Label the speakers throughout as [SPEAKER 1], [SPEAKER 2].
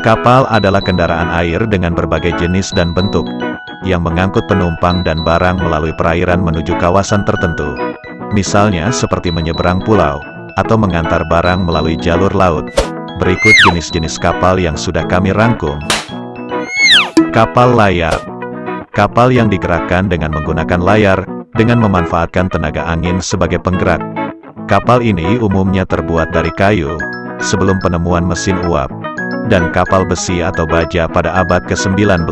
[SPEAKER 1] Kapal adalah kendaraan air dengan berbagai jenis dan bentuk, yang mengangkut penumpang dan barang melalui perairan menuju kawasan tertentu. Misalnya seperti menyeberang pulau, atau mengantar barang melalui jalur laut. Berikut jenis-jenis kapal yang sudah kami rangkum. Kapal layar Kapal yang digerakkan dengan menggunakan layar, dengan memanfaatkan tenaga angin sebagai penggerak. Kapal ini umumnya terbuat dari kayu, sebelum penemuan mesin uap dan kapal besi atau baja pada abad ke-19,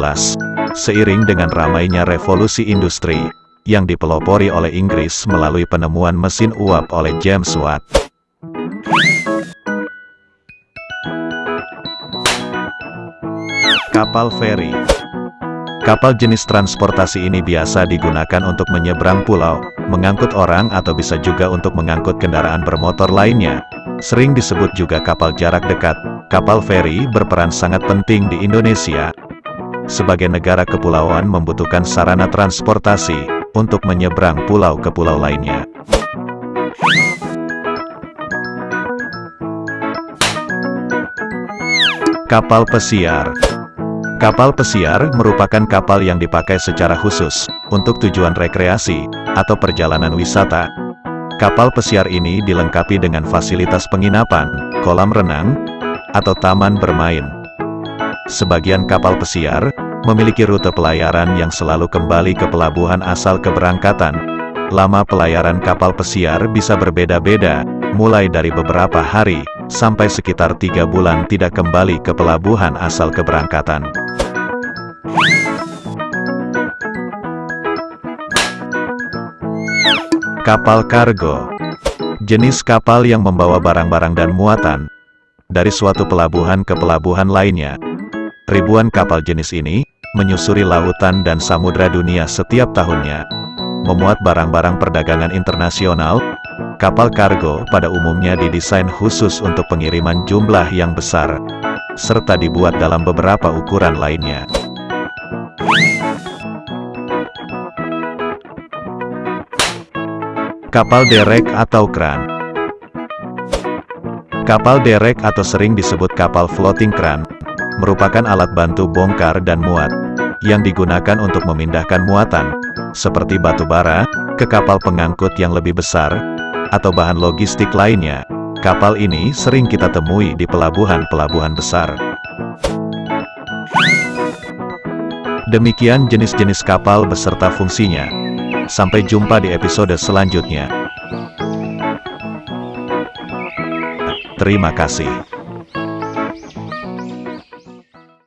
[SPEAKER 1] seiring dengan ramainya revolusi industri, yang dipelopori oleh Inggris melalui penemuan mesin uap oleh James Watt. Kapal feri Kapal jenis transportasi ini biasa digunakan untuk menyeberang pulau, mengangkut orang atau bisa juga untuk mengangkut kendaraan bermotor lainnya. Sering disebut juga kapal jarak dekat, Kapal feri berperan sangat penting di Indonesia. Sebagai negara kepulauan membutuhkan sarana transportasi untuk menyeberang pulau ke pulau lainnya. Kapal pesiar Kapal pesiar merupakan kapal yang dipakai secara khusus untuk tujuan rekreasi atau perjalanan wisata. Kapal pesiar ini dilengkapi dengan fasilitas penginapan, kolam renang, atau taman bermain. Sebagian kapal pesiar memiliki rute pelayaran yang selalu kembali ke pelabuhan asal keberangkatan. Lama pelayaran kapal pesiar bisa berbeda-beda, mulai dari beberapa hari, sampai sekitar tiga bulan tidak kembali ke pelabuhan asal keberangkatan. Kapal kargo Jenis kapal yang membawa barang-barang dan muatan, dari suatu pelabuhan ke pelabuhan lainnya. Ribuan kapal jenis ini, menyusuri lautan dan samudra dunia setiap tahunnya. Memuat barang-barang perdagangan internasional, kapal kargo pada umumnya didesain khusus untuk pengiriman jumlah yang besar, serta dibuat dalam beberapa ukuran lainnya. Kapal derek atau kran Kapal derek atau sering disebut kapal floating crane, merupakan alat bantu bongkar dan muat, yang digunakan untuk memindahkan muatan, seperti batu bara, ke kapal pengangkut yang lebih besar, atau bahan logistik lainnya. Kapal ini sering kita temui di pelabuhan-pelabuhan besar. Demikian jenis-jenis kapal beserta fungsinya. Sampai jumpa di episode selanjutnya. Terima kasih.